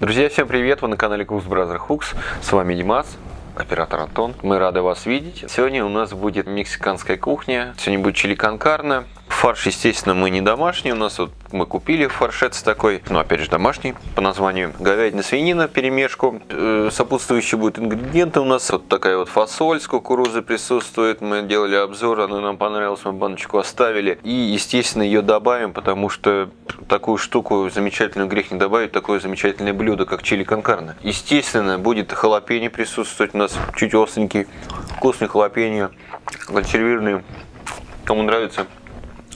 Друзья, всем привет! Вы на канале Cooks Brother Hooks. С вами Димас, оператор Антон. Мы рады вас видеть. Сегодня у нас будет мексиканская кухня. Сегодня будет чили конкарна. Фарш, естественно, мы не домашний. У нас вот мы купили фаршец такой, ну, опять же, домашний по названию. Говядина, свинина, перемешку. Э, сопутствующие будут ингредиенты у нас. Вот такая вот фасоль с кукурузой присутствует. Мы делали обзор, она нам понравилась, мы баночку оставили. И, естественно, ее добавим, потому что такую штуку замечательную грех не добавить, такое замечательное блюдо, как чили конкарна. Естественно, будет халапеньо присутствовать у нас, чуть остренький, вкусный халапеньо, консервированный. Кому нравится,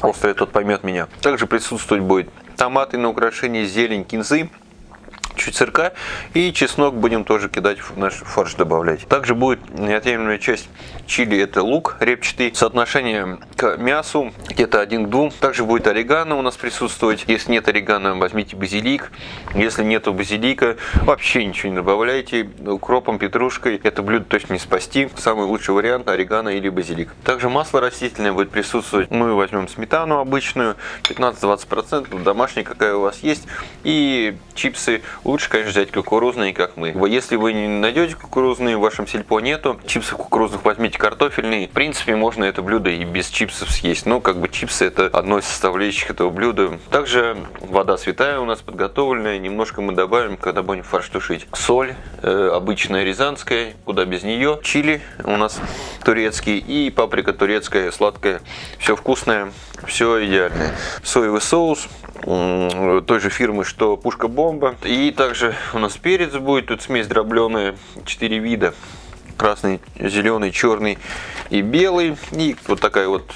острый тот поймет меня. Также присутствовать будет томаты на украшение, зелень, кинзы чуть сырка и чеснок будем тоже кидать в наш фарш добавлять. Также будет неотъемлемая часть чили, это лук репчатый. Соотношение к мясу где-то 1 к 2. Также будет орегано у нас присутствовать. Если нет орегано, возьмите базилик. Если нету базилика, вообще ничего не добавляйте. Укропом, петрушкой это блюдо точно не спасти. Самый лучший вариант орегано или базилик. Также масло растительное будет присутствовать. Мы возьмем сметану обычную, 15-20%, домашняя какая у вас есть. И чипсы Лучше, конечно, взять кукурузные, как мы. Если вы не найдете кукурузные, в вашем сельпо нету, чипсы кукурузных возьмите картофельные. В принципе, можно это блюдо и без чипсов съесть. Но как бы чипсы это одно из составляющих этого блюда. Также вода святая у нас подготовленная. Немножко мы добавим, когда будем фарш тушить. Соль, э, обычная рязанская, куда без нее. Чили у нас турецкий и паприка турецкая, сладкая. Все вкусное, все идеальное. Соевый соус той же фирмы, что Пушка Бомба. И также у нас перец будет, тут смесь дробленая, 4 вида. Красный, зеленый, черный и белый. И вот такая вот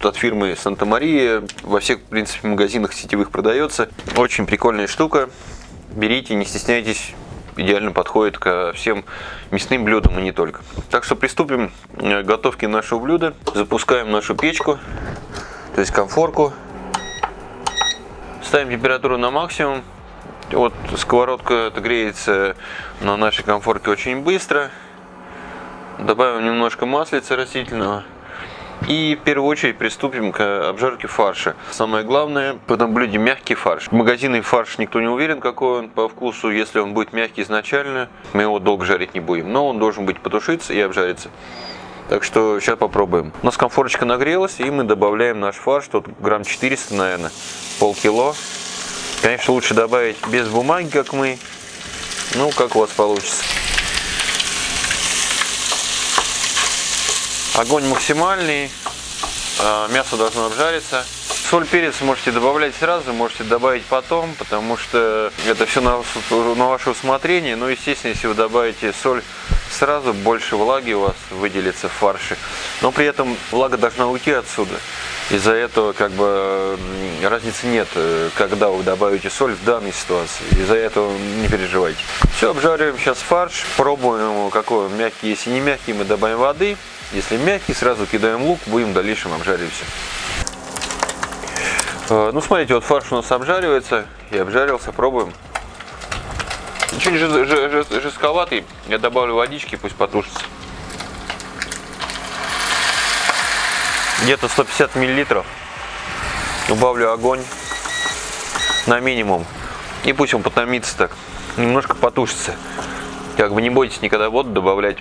от фирмы Санта-Мария. Во всех, в принципе, магазинах сетевых продается. Очень прикольная штука. Берите, не стесняйтесь. Идеально подходит ко всем мясным блюдам и не только. Так что приступим к готовке нашего блюда. Запускаем нашу печку, то есть комфорку. Ставим температуру на максимум. Вот сковородка отогреется на нашей комфорке очень быстро. Добавим немножко маслица растительного. И в первую очередь приступим к обжарке фарша. Самое главное в этом блюде мягкий фарш. В магазине фарш никто не уверен, какой он по вкусу. Если он будет мягкий изначально, мы его долго жарить не будем. Но он должен быть потушиться и обжариться. Так что сейчас попробуем. У нас комфорочка нагрелась, и мы добавляем наш фарш. Тут грамм 400, наверное, полкило. Конечно, лучше добавить без бумаги, как мы. Ну, как у вас получится. Огонь максимальный. А, мясо должно обжариться. Соль, перец можете добавлять сразу, можете добавить потом, потому что это все на, на ваше усмотрение. Но, естественно, если вы добавите соль сразу, больше влаги у вас выделится в фарше. Но при этом влага должна уйти отсюда. Из-за этого как бы разницы нет, э, когда вы добавите соль в данной ситуации. Из-за этого не переживайте. Все, обжариваем сейчас фарш, пробуем какой он мягкий. Если не мягкий, мы добавим воды. Если мягкий, сразу кидаем лук, будем в дальнейшем обжаривать все. Э, ну, смотрите, вот фарш у нас обжаривается и обжарился, пробуем. Чуть жестковатый, я добавлю водички, пусть потушится. Где-то 150 миллилитров. Убавлю огонь на минимум. И пусть он потомится так, немножко потушится. Как бы не бойтесь никогда воду добавлять.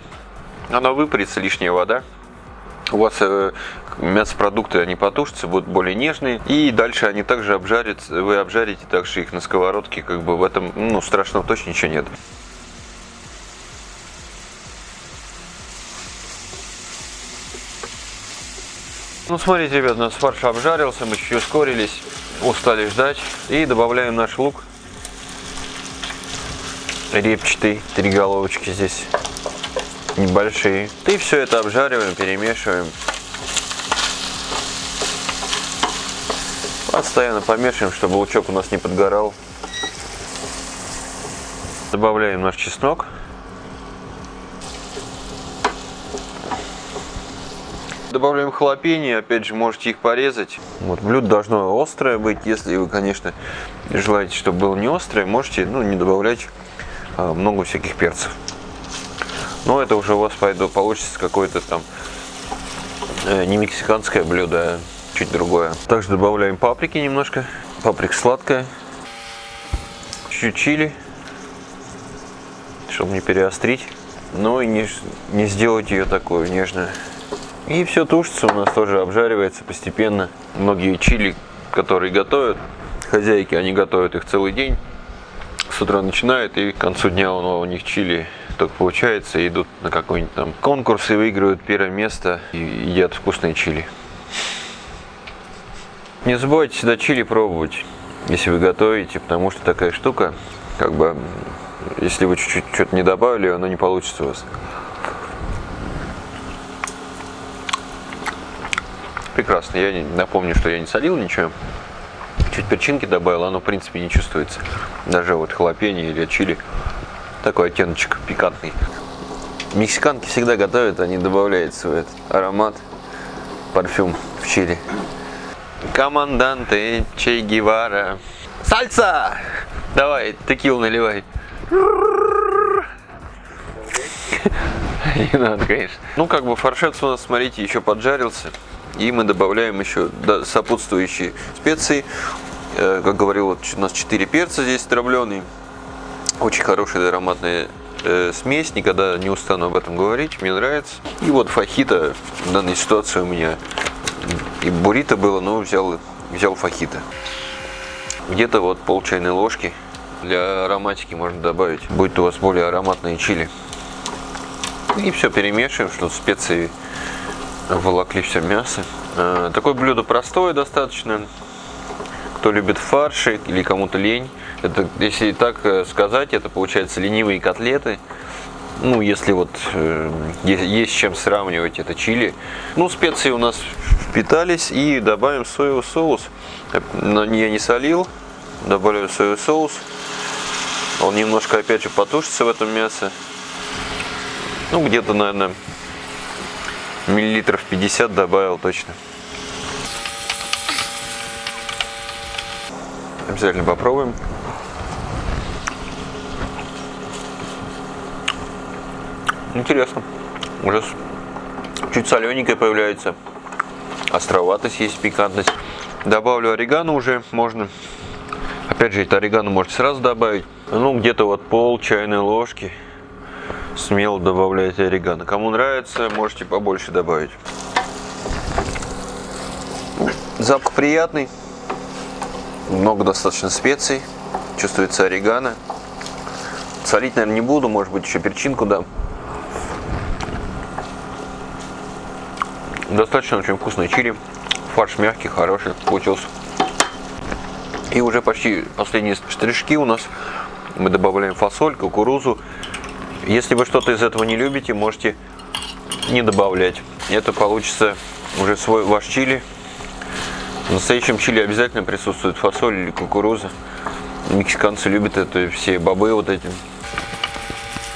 Она выпарится, лишняя вода у вас э, мясопродукты они потушатся, будут более нежные. И дальше они также обжарятся, вы обжарите также их на сковородке, как бы в этом, ну, страшного точно ничего нет. Ну, смотрите, ребят, у нас фарш обжарился, мы чуть ускорились, устали ждать. И добавляем наш лук. Репчатый, три головочки здесь небольшие. И все это обжариваем, перемешиваем. Постоянно помешиваем, чтобы лучок у нас не подгорал. Добавляем наш чеснок. Добавляем халапеньи, опять же можете их порезать. Вот блюдо должно острое быть, если вы, конечно, желаете, чтобы было не острое, можете ну, не добавлять а, много всяких перцев. Но это уже у вас пойду, получится какое-то там э, не мексиканское блюдо, а чуть другое. Также добавляем паприки немножко. Паприка сладкая. Чуть чили. чтобы не переострить, но и не, не сделать ее такой нежную. И все тушится у нас тоже обжаривается постепенно. Многие чили, которые готовят, хозяйки, они готовят их целый день. С утра начинают и к концу дня у них чили только получается, идут на какой-нибудь там конкурс и выигрывают первое место и едят вкусные чили. Не забывайте всегда чили пробовать, если вы готовите, потому что такая штука, как бы, если вы чуть-чуть что-то не добавили, оно не получится у вас. прекрасно. Я напомню, что я не солил ничего. Чуть перчинки добавил, оно в принципе не чувствуется. Даже вот халапеньо или чили. Такой оттеночек пикантный. Мексиканки всегда готовят, они добавляют свой этот аромат, парфюм в чили. Команданте Че Гевара. Сальса! Давай, текил наливай. Не надо, конечно. Ну, как бы фаршет у нас, смотрите, еще поджарился. И мы добавляем еще сопутствующие специи. Э, как говорил, у нас 4 перца здесь дробленый. Очень хорошая ароматная э, смесь, никогда не устану об этом говорить, мне нравится. И вот фахита в данной ситуации у меня и буррито было, но взял, взял фахита. Где-то вот пол чайной ложки для ароматики можно добавить. Будет у вас более ароматные чили. И все перемешиваем, чтобы специи волокли все мясо. Э, такое блюдо простое достаточно. Кто любит фарши или кому-то лень. Это, если так э, сказать, это получается ленивые котлеты. Ну, если вот э, есть, с чем сравнивать, это чили. Ну, специи у нас впитались и добавим соевый соус. Но я не солил, добавляю соевый соус. Он немножко, опять же, потушится в этом мясе. Ну, где-то, наверное, миллилитров 50 добавил точно. Обязательно попробуем. Интересно. Уже чуть солененькая появляется. Островатость есть, пикантность. Добавлю орегано уже можно. Опять же, это орегано можете сразу добавить. Ну, где-то вот пол чайной ложки смело добавляйте орегано. Кому нравится, можете побольше добавить. Запах приятный. Много достаточно специй. Чувствуется орегано. Солить, наверное, не буду. Может быть, еще перчинку дам. Достаточно очень вкусный чили. Фарш мягкий, хороший получился. И уже почти последние штришки у нас. Мы добавляем фасоль, кукурузу, если вы что-то из этого не любите, можете не добавлять. Это получится уже свой ваш чили. В настоящем чили обязательно присутствует фасоль или кукуруза. Мексиканцы любят это, все бобы вот эти.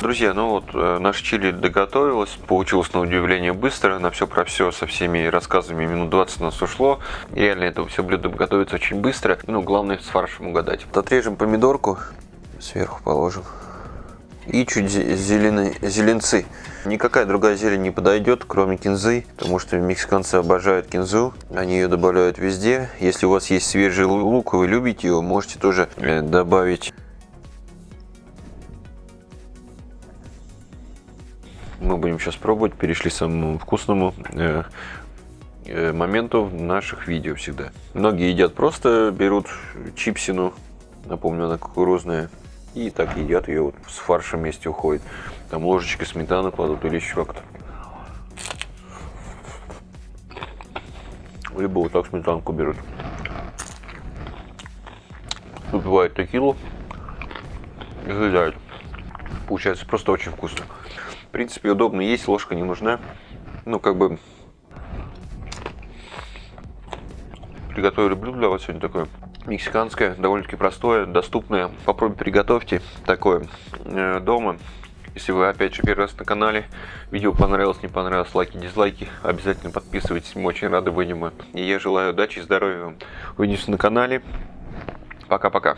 Друзья, ну вот э, наш чили доготовилось, получилось на удивление быстро, на все про все со всеми рассказами минут 20 нас ушло. И реально это все блюдо готовится очень быстро, ну главное с фаршем угадать. Отрежем помидорку, сверху положим и чуть зеленые, зеленцы. Никакая другая зелень не подойдет, кроме кинзы, потому что мексиканцы обожают кинзу, они ее добавляют везде. Если у вас есть свежий лук, вы любите его, можете тоже э, добавить. Мы будем сейчас пробовать, перешли к самому вкусному э, э, моменту в наших видео всегда. Многие едят просто, берут чипсину, напомню, она кукурузная, и так едят ее вот с фаршем вместе уходит. Там ложечкой сметаны кладут или еще как-то. Либо вот так сметанку берут. Выпивают текилу и съедают. Получается просто очень вкусно. Принципе, удобно есть, ложка не нужна. Ну, как бы приготовили блюдо для вас сегодня такое мексиканское, довольно-таки простое, доступное. Попробуйте, приготовьте такое э, дома. Если вы опять же первый раз на канале, видео понравилось, не понравилось, лайки, дизлайки, обязательно подписывайтесь, мы очень рады будем. И я желаю удачи и здоровья вам. Увидимся на канале. Пока-пока.